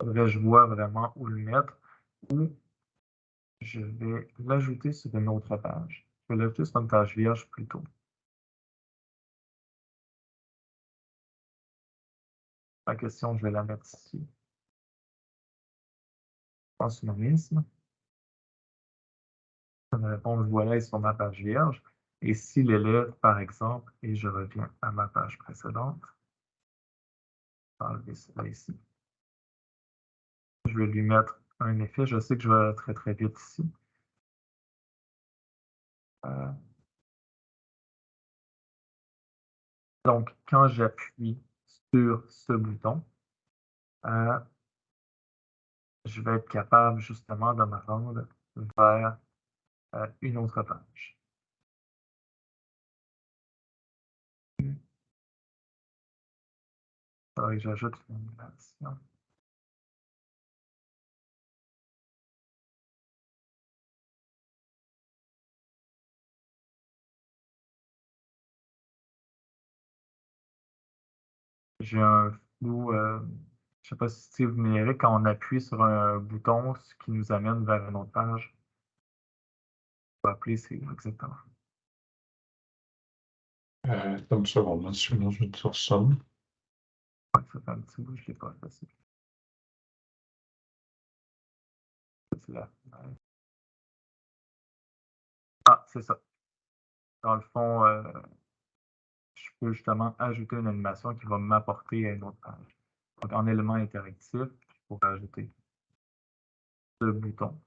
Faudrait je vois vraiment où le mettre ou je vais l'ajouter sur une autre page? Je vais l'ajouter sur une page vierge plutôt. La question, je vais la mettre ici. Transhumanisme. Une réponse voilà est sur ma page vierge. Et si l'élève, par exemple, et je reviens à ma page précédente, enlever cela ici. Je vais lui mettre un effet. Je sais que je vais très très vite ici. Euh. donc, quand j'appuie sur ce bouton, euh, je vais être capable justement de me rendre vers euh, une autre page. que j'ajoute une animation. J'ai un flou. Euh, je ne sais pas si vous me quand on appuie sur un bouton, ce qui nous amène vers une autre page. peux appeler, c'est exactement. Euh, une seconde, sinon je vais dire ça. Ouais, ça fait un petit bout, je ne l'ai pas facile. C'est là. Ah, c'est ça. Dans le fond, euh, peux justement ajouter une animation qui va m'apporter à une autre page. Donc, en élément interactif, je pourrais ajouter ce bouton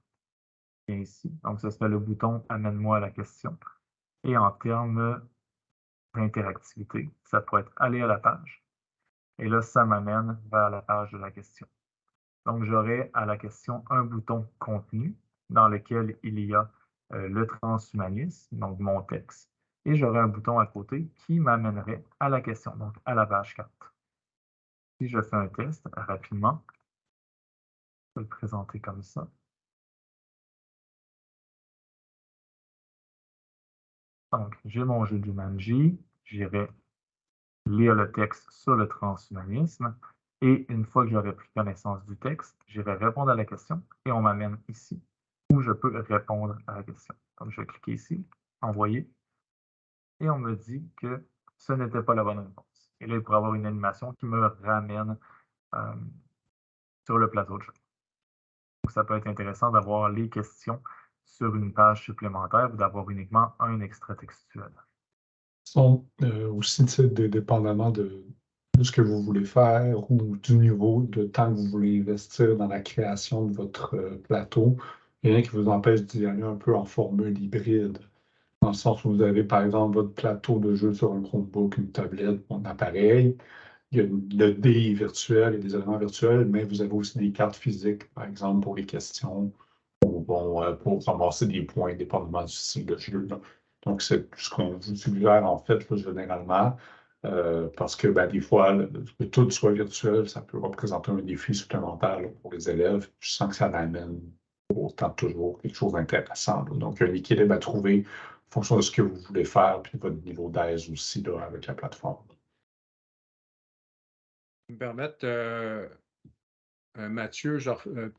est ici. Donc, ce serait le bouton Amène-moi à la question. Et en termes d'interactivité, ça pourrait être Aller à la page. Et là, ça m'amène vers la page de la question. Donc, j'aurai à la question un bouton Contenu dans lequel il y a euh, le transhumanisme, donc mon texte, et j'aurai un bouton à côté qui m'amènerait à la question, donc à la page 4. Si je fais un test rapidement, je vais le présenter comme ça. Donc, j'ai mon jeu d'humanité, j'irai lire le texte sur le transhumanisme, et une fois que j'aurai pris connaissance du texte, j'irai répondre à la question, et on m'amène ici où je peux répondre à la question. Donc, je vais cliquer ici, envoyer, et on me dit que ce n'était pas la bonne réponse. Et là, il pourrait avoir une animation qui me ramène euh, sur le plateau de jeu. Donc, ça peut être intéressant d'avoir les questions sur une page supplémentaire ou d'avoir uniquement un extrait textuel. Sont euh, aussi, dépendamment de, de, ce que vous voulez faire ou du niveau de temps que vous voulez investir dans la création de votre euh, plateau, rien qui vous empêche d'y aller un peu en formule hybride. Dans le sens où vous avez, par exemple, votre plateau de jeu sur un Chromebook, une tablette, un appareil. Il y a le dé virtuel et des éléments virtuels, mais vous avez aussi des cartes physiques, par exemple, pour les questions ou bon, euh, pour ramasser des points, dépendamment du style de jeu. Donc, c'est ce qu'on vous suggère, en fait, généralement. Euh, parce que ben, des fois, que tout soit virtuel, ça peut représenter un défi supplémentaire pour les élèves. Je sens que ça amène autant toujours quelque chose d'intéressant. Donc, il a un équilibre à trouver fonction de ce que vous voulez faire, puis votre niveau d'aise aussi là, avec la plateforme. me permettre, euh, euh, Mathieu, euh,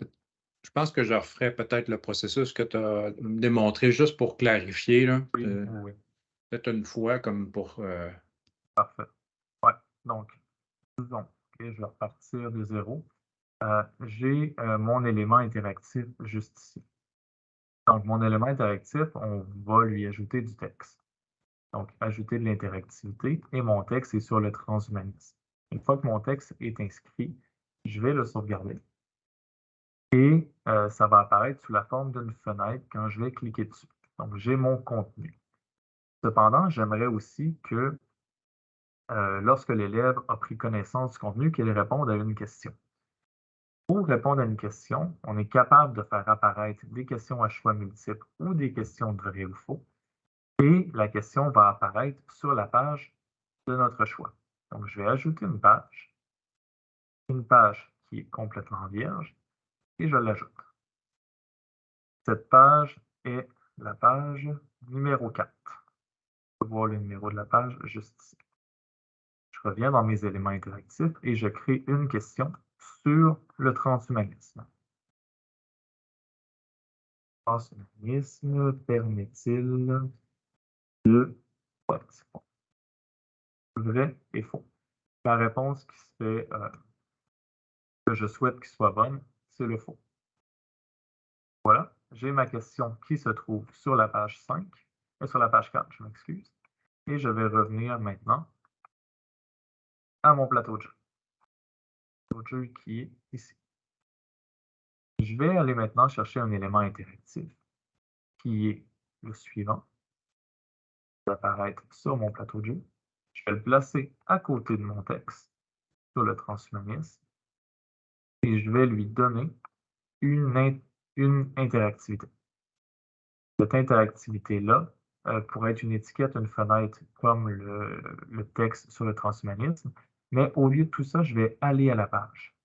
je pense que je referai peut-être le processus que tu as démontré juste pour clarifier. Là, Peut-être une fois comme pour. Parfait. Ouais. Donc, disons, je vais repartir de zéro. Euh, j'ai euh, mon élément interactif juste ici. Donc, mon élément interactif, on va lui ajouter du texte. Donc, ajouter de l'interactivité et mon texte est sur le transhumanisme. Une fois que mon texte est inscrit, je vais le sauvegarder. Et euh, ça va apparaître sous la forme d'une fenêtre quand je vais cliquer dessus. Donc, j'ai mon contenu. Cependant, j'aimerais aussi que lorsque l'élève a pris connaissance du contenu, qu'il réponde à une question. Pour répondre à une question, on est capable de faire apparaître des questions à choix multiples ou des questions de vrai ou faux. Et la question va apparaître sur la page de notre choix. Donc, je vais ajouter une page, une page qui est complètement vierge, et je l'ajoute. Cette page est la page numéro 4. On peut voir le numéro de la page juste ici. Je reviens dans mes éléments interactifs et je crée une question sur le transhumanisme. Transhumanisme permet-il de... Vrai et faux. La réponse qui se fait, euh, que je souhaite qu'il soit bonne, c'est le faux. Voilà, j'ai ma question qui se trouve sur la page 5, et euh, sur la page 4, je m'excuse. Et je vais revenir maintenant à mon plateau de jeu qui est ici. Je vais aller maintenant chercher un élément interactif qui est le suivant. Il va apparaître sur mon plateau de jeu. Je vais le placer à côté de mon texte sur le transhumanisme et je vais lui donner une, une interactivité. Cette interactivité-là euh, pourrait être une étiquette, une fenêtre comme le texte sur le transhumanisme, mais au lieu de tout ça, je vais aller à la page.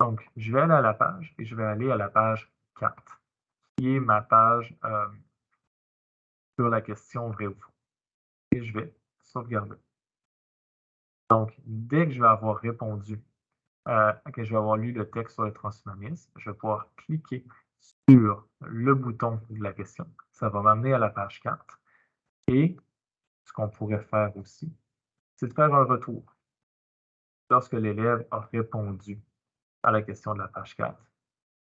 Donc, je vais aller à la page et je vais aller à la page 4, qui est ma page euh, sur la question vrai ou faux. Et je vais sauvegarder. Donc, dès que je vais avoir répondu, euh, que je vais avoir lu le texte sur le transhumanisme, je vais pouvoir cliquer sur le bouton de la question. Ça va m'amener à la page 4. Et ce qu'on pourrait faire aussi, c'est de faire un retour. Lorsque l'élève a répondu à la question de la page 4,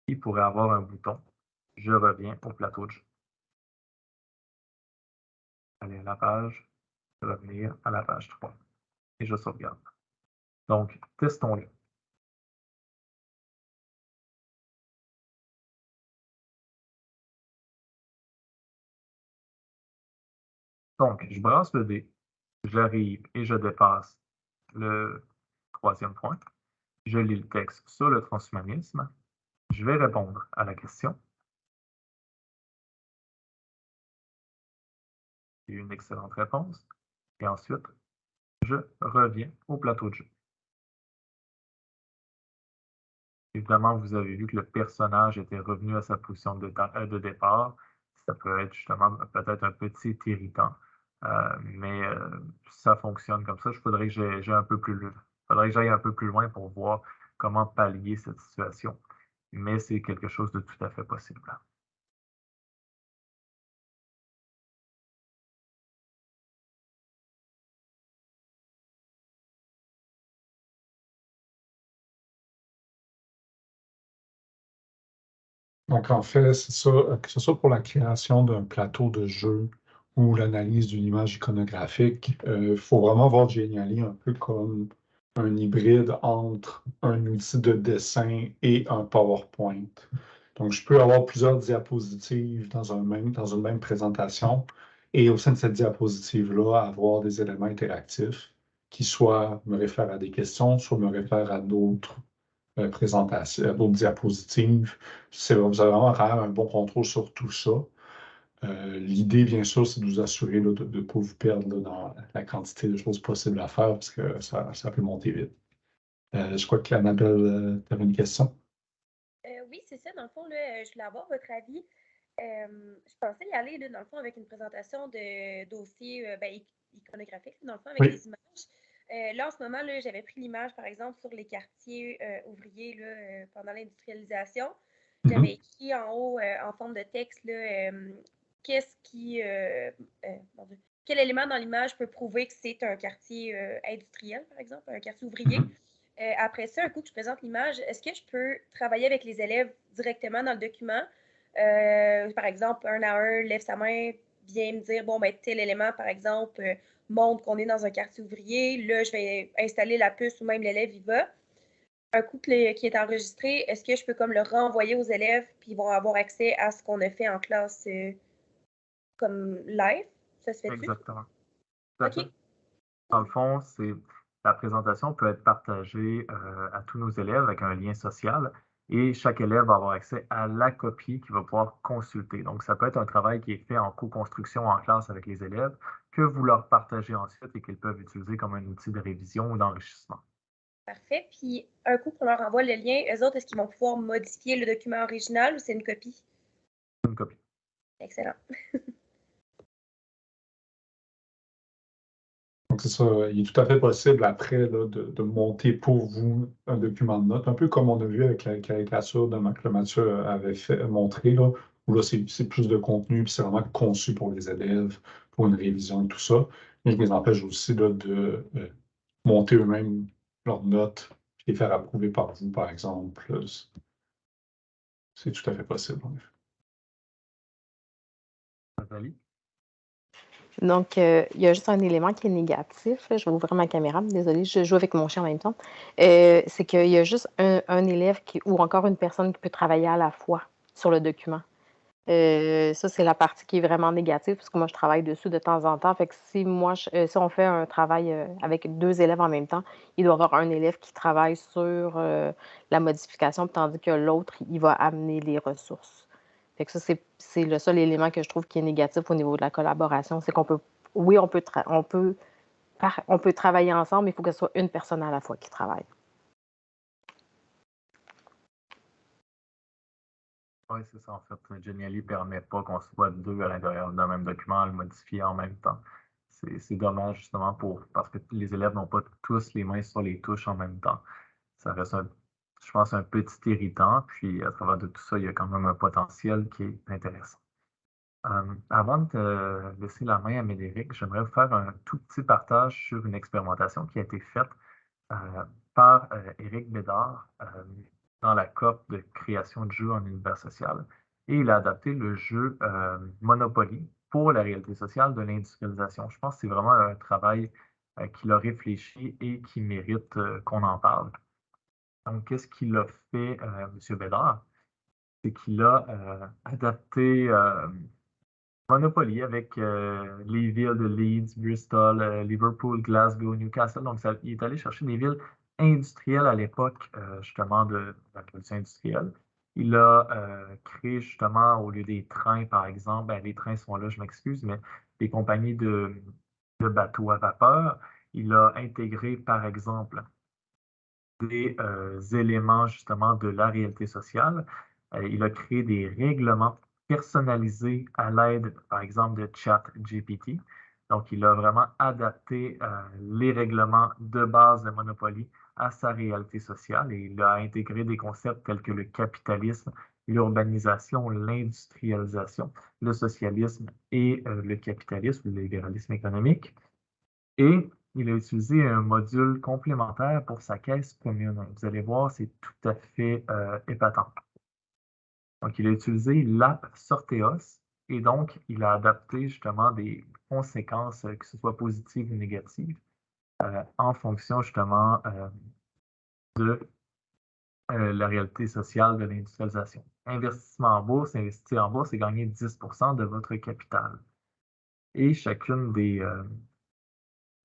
il pourrait avoir un bouton « Je reviens au plateau de jeu ». Aller à la page, revenir à la page 3 et je sauvegarde. Donc, testons-le. Donc, je brasse le dé, j'arrive et je dépasse le troisième point. Je lis le texte sur le transhumanisme. Je vais répondre à la question. une excellente réponse. Et ensuite, je reviens au plateau de jeu. Évidemment, vous avez vu que le personnage était revenu à sa position de, euh, départ. Ça peut être justement peut-être un petit irritant, euh, mais euh, ça fonctionne comme ça. Je faudrait que j'aille un peu plus. Faudrait que j'aille un peu plus loin pour voir comment pallier cette situation. Mais c'est quelque chose de tout à fait possible. Donc, en fait, c'est ça, que ce soit pour la création d'un plateau de jeu ou l'analyse d'une image iconographique, il euh, faut vraiment voir Geniali un peu comme un hybride entre un outil de dessin et un PowerPoint. Donc, je peux avoir plusieurs diapositives dans, une même présentation et au sein de cette diapositive-là, avoir des éléments interactifs qui soit me réfèrent à des questions, soit me réfèrent à d'autres euh, présentation, d'autres diapositives. Vous avez vraiment un bon contrôle sur tout ça. Euh, l'idée, bien sûr, c'est de vous assurer de ne pas vous perdre dans la quantité de choses possibles à faire parce que ça, ça peut monter vite. Euh, je crois que Annabelle, tu avais une question. oui, c'est ça. Dans le fond, je voulais avoir votre avis. je pensais y aller, dans le fond, avec une présentation de dossiers ben, iconographiques, dans le fond, avec des images. Euh, là, en ce moment, j'avais pris l'image, par exemple, sur les quartiers euh, ouvriers là, euh, pendant l'industrialisation. Mm-hmm. J'avais écrit en haut, en forme de texte, qu'est-ce qui. quel élément dans l'image peut prouver que c'est un quartier industriel, par exemple, un quartier ouvrier? Mm-hmm. après ça, un coup que je présente l'image, est-ce que je peux travailler avec les élèves directement dans le document? par exemple, un à un, lève sa main, vient me dire, bon, ben, tel élément, par exemple, montre qu'on est dans un quartier ouvrier. Là, je vais installer la puce ou même l'élève y va. Un coup qui est enregistré, est-ce que je peux comme le renvoyer aux élèves puis ils vont avoir accès à ce qu'on a fait en classe euh, comme live? Ça se fait Exactement. OK. Dans le fond, c'est la présentation peut être partagée euh, à tous nos élèves avec un lien social et chaque élève va avoir accès à la copie qu'il va pouvoir consulter. Donc, ça peut être un travail qui est fait en co-construction en classe avec les élèves que vous leur partagez ensuite et qu'ils peuvent utiliser comme un outil de révision ou d'enrichissement. Parfait. Puis, un coup qu'on leur envoie le lien, eux autres, est-ce qu'ils vont pouvoir modifier le document original ou c'est une copie? Une copie. Excellent. Donc, c'est ça. Il est tout à fait possible après de, monter pour vous un document de notes, un peu comme on a vu avec la caricature de Marc Mathieu avait fait, montré, là, où là, c'est plus de contenu, puis c'est vraiment conçu pour les élèves, pour une révision et tout ça. Mais je les empêche aussi de euh, monter eux-mêmes leurs notes, et les faire approuver par vous, par exemple. C'est tout à fait possible, en effet. Donc, euh, il y a juste un élément qui est négatif. Je vais ouvrir ma caméra. Désolée, je joue avec mon chien en même temps. Euh, c'est qu'il y a juste un, élève qui, ou encore une personne qui peut travailler à la fois sur le document. Euh, ça, c'est la partie qui est vraiment négative, parce que moi, je travaille dessus de temps en temps. Fait que si moi, si on fait un travail avec deux élèves en même temps, il doit y avoir un élève qui travaille sur la modification, tandis que l'autre, il va amener les ressources. Fait ça, c'est le seul élément que je trouve qui est négatif au niveau de la collaboration. C'est qu'on peut, oui, on peut, on, peut on peut travailler ensemble, mais il faut que ce soit une personne à la fois qui travaille. Oui, c'est ça. En fait, Geniali ne permet pas qu'on soit deux à l'intérieur d'un même document à le modifier en même temps. C'est dommage justement pour parce que les élèves n'ont pas tous les mains sur les touches en même temps. Ça reste un je pense, un petit irritant. Puis à travers de tout ça, il y a quand même un potentiel qui est intéressant. Euh, avant de laisser la main à Médéric, j'aimerais vous faire un tout petit partage sur une expérimentation qui a été faite euh, par Éric Bédard dans la COP de création de jeux en univers social. Et il a adapté le jeu Monopoly pour la réalité sociale de l'industrialisation. Je pense que c'est vraiment un travail qu'il a réfléchi et qui mérite qu'on en parle. Donc, qu'est-ce qu'il a fait, euh, M. Bédard? C'est qu'il a euh, adapté euh, Monopoly avec les villes de Leeds, Bristol, Liverpool, Glasgow, Newcastle. Donc, il est allé chercher des villes industrielles à l'époque, justement, de, la révolution industrielle. Il a créé, justement, au lieu des trains, par exemple, ben, les trains sont là, je m'excuse, mais des compagnies de, de bateaux à vapeur. Il a intégré, par exemple, des euh, éléments justement de la réalité sociale. Euh, il a créé des règlements personnalisés à l'aide, par exemple, de ChatGPT. Donc, il a vraiment adapté euh, les règlements de base de Monopoly à sa réalité sociale et il a intégré des concepts tels que le capitalisme, l'urbanisation, l'industrialisation, le socialisme et le capitalisme, le libéralisme économique. Et il a utilisé un module complémentaire pour sa caisse commune. Vous allez voir, c'est tout à fait euh, épatant. Donc, il a utilisé l'app Sorteos et donc, il a adapté justement des conséquences, euh, que ce soit positives ou négatives, euh, en fonction justement de la réalité sociale de l'industrialisation. Investissement en bourse, investir en bourse, c'est gagner 10% de votre capital. Et chacune des,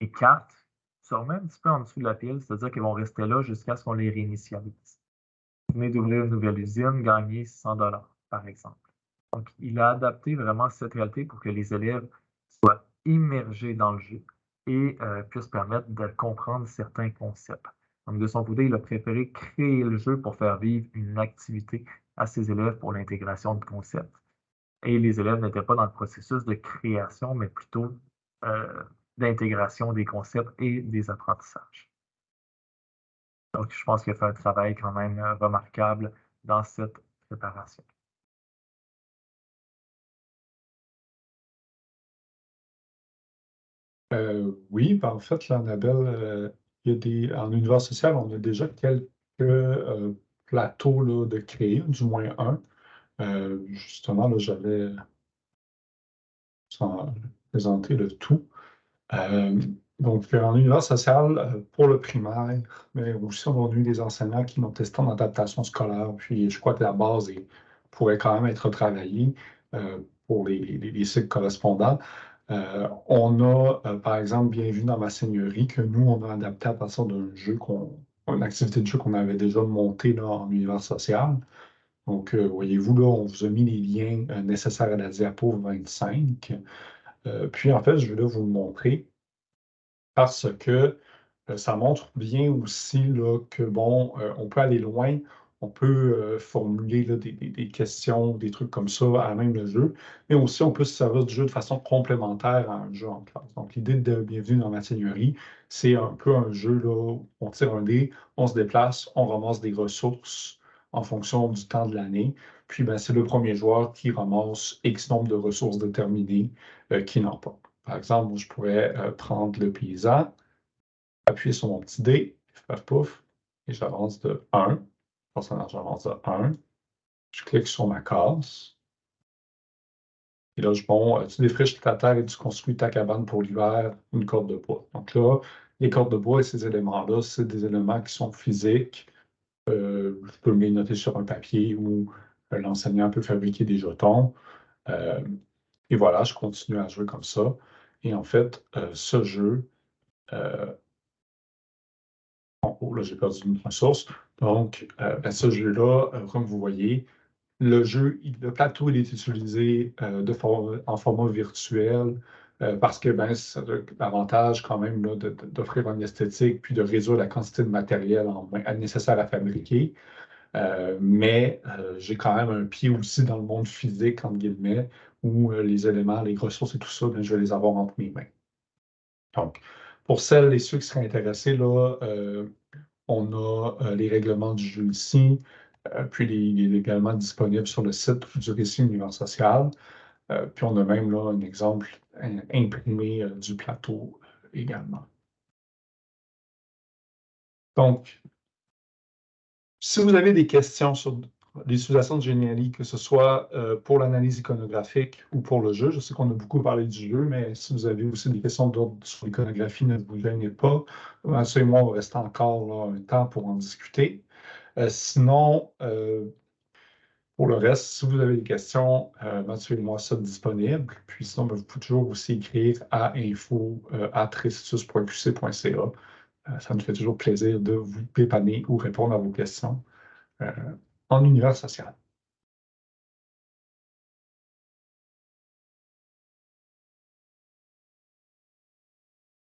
les cartes se remettent un petit peu en dessous de la pile, c'est-à-dire qu'ils vont rester là jusqu'à ce qu'on les réinitialise. Vous venez d'ouvrir une nouvelle usine, gagner 100 dollars, par exemple. Donc, il a adapté vraiment cette réalité pour que les élèves soient immergés dans le jeu et euh, puissent permettre de comprendre certains concepts. Donc, de son côté, il a préféré créer le jeu pour faire vivre une activité à ses élèves pour l'intégration de concepts. Et les élèves n'étaient pas dans le processus de création, mais plutôt euh, d'intégration des concepts et des apprentissages. Donc, je pense qu'il a fait un travail quand même euh, remarquable dans cette préparation. Euh, oui, ben, en fait, là, Annabelle, euh, il y a des, en univers social, on a déjà quelques plateaux de créer, du moins un. justement, là, j'avais présenté le tout. Euh, donc, en univers social, euh, pour le primaire, mais aussi on a eu des enseignants qui m'ont testé en adaptation scolaire, puis je crois que la base pourrait quand même être travaillée euh, pour les, cycles correspondants. on a, par exemple, bien vu dans ma seigneurie que nous, on a adapté à partir d'un jeu, qu'on, une activité de jeu qu'on avait déjà montée là, en univers social. Donc, voyez-vous, là, on vous a mis les liens nécessaires à la diapo 25. Euh, puis en fait, je vais vous le montrer parce que euh, ça montre bien aussi là, que bon, euh, on peut aller loin, on peut formuler des, questions, des trucs comme ça à même le jeu, mais aussi on peut se servir du jeu de façon complémentaire à un jeu en classe. Donc l'idée de Bienvenue dans ma seigneurie, c'est un peu un jeu là, où on tire un dé, on se déplace, on ramasse des ressources en fonction du temps de l'année. Puis, ben, c'est le premier joueur qui ramasse X nombre de ressources déterminées euh, qui n'en pas. Par exemple, je pourrais euh, prendre le paysan, appuyer sur mon petit dé, faire pouf, et j'avance de 1. Personnage j'avance de 1. Je clique sur ma case. Et là, je, bon, euh, tu défriches ta terre et tu construis ta cabane pour l'hiver, une corde de bois. Donc là, les cordes de bois et ces éléments-là, c'est des éléments qui sont physiques. je peux les noter sur un papier ou l'enseignant peut fabriquer des jetons. Euh, et voilà, je continue à jouer comme ça. Et en fait, euh, ce jeu, euh, haut, là, j'ai perdu une ressource. Donc, ben, ce jeu-là, comme vous voyez, le jeu, le plateau, il est utilisé en format virtuel parce que ben, ça a l'avantage quand même d'offrir une esthétique puis de réduire la quantité de matériel en, nécessaire à fabriquer. Euh, mais euh, j'ai quand même un pied aussi dans le monde physique, entre guillemets, où euh, les éléments, les ressources et tout ça, ben, je vais les avoir entre mes mains. Donc, pour celles et ceux qui seraient intéressés, là, On a les règlements du jeu ici, puis il est également disponible sur le site du récit univers social. puis on a même là un exemple imprimé du plateau également. Donc, si vous avez des questions sur l'utilisation de Geniali, que ce soit euh, pour l'analyse iconographique ou pour le jeu, je sais qu'on a beaucoup parlé du jeu, mais si vous avez aussi des questions d'ordre sur l'iconographie, ne vous gênez pas. Mathieu et moi, on va rester encore un temps pour en discuter. Euh, sinon, euh, pour le reste, si vous avez des questions, Mathieu et moi sommes disponibles. Puis sinon, ben, vous pouvez toujours aussi écrire à info.restitus.qc.ca. ça nous fait toujours plaisir de vous dépanner ou répondre à vos questions en univers social.